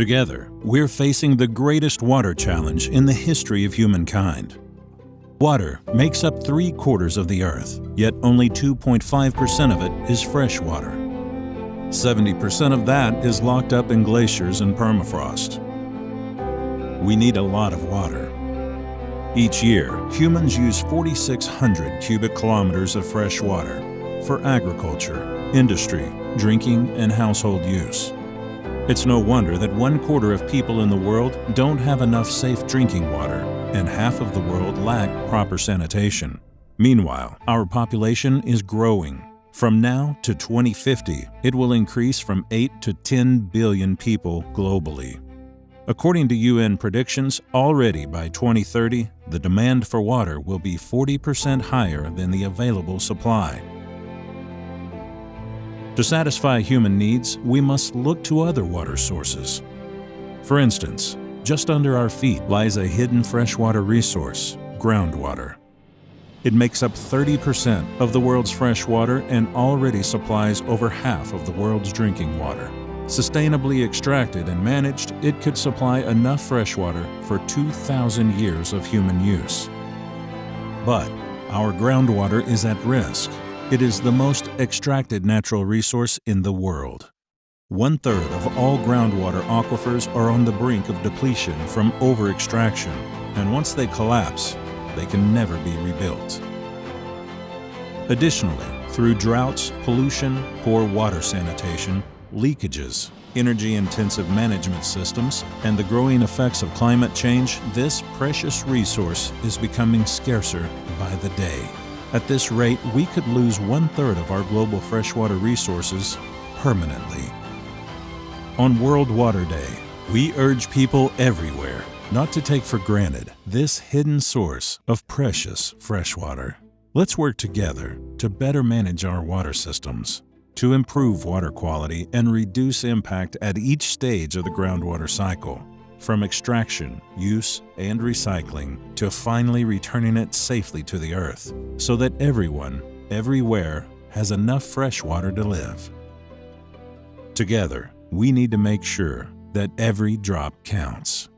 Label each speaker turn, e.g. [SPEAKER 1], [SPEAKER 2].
[SPEAKER 1] Together, we're facing the greatest water challenge in the history of humankind. Water makes up three quarters of the Earth, yet only 2.5% of it is fresh water. 70% of that is locked up in glaciers and permafrost. We need a lot of water. Each year, humans use 4,600 cubic kilometers of fresh water for agriculture, industry, drinking, and household use. It's no wonder that one quarter of people in the world don't have enough safe drinking water, and half of the world lack proper sanitation. Meanwhile, our population is growing. From now to 2050, it will increase from 8 to 10 billion people globally. According to UN predictions, already by 2030, the demand for water will be 40% higher than the available supply. To satisfy human needs, we must look to other water sources. For instance, just under our feet lies a hidden freshwater resource, groundwater. It makes up 30% of the world's fresh water and already supplies over half of the world's drinking water. Sustainably extracted and managed, it could supply enough fresh water for 2,000 years of human use. But our groundwater is at risk it is the most extracted natural resource in the world. One-third of all groundwater aquifers are on the brink of depletion from over-extraction, and once they collapse, they can never be rebuilt. Additionally, through droughts, pollution, poor water sanitation, leakages, energy-intensive management systems, and the growing effects of climate change, this precious resource is becoming scarcer by the day. At this rate, we could lose one-third of our global freshwater resources permanently. On World Water Day, we urge people everywhere not to take for granted this hidden source of precious freshwater. Let's work together to better manage our water systems, to improve water quality and reduce impact at each stage of the groundwater cycle from extraction, use, and recycling to finally returning it safely to the earth so that everyone, everywhere, has enough fresh water to live. Together, we need to make sure that every drop counts.